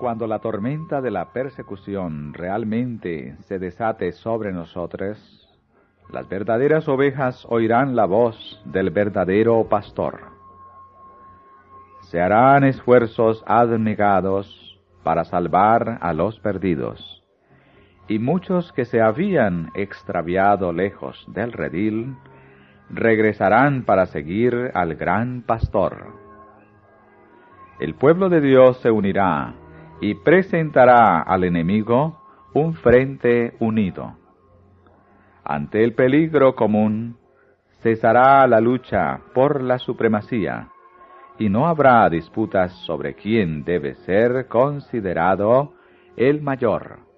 Cuando la tormenta de la persecución realmente se desate sobre nosotros, las verdaderas ovejas oirán la voz del verdadero pastor. Se harán esfuerzos abnegados para salvar a los perdidos, y muchos que se habían extraviado lejos del redil regresarán para seguir al gran pastor. El pueblo de Dios se unirá y presentará al enemigo un frente unido. Ante el peligro común, cesará la lucha por la supremacía, y no habrá disputas sobre quién debe ser considerado el mayor.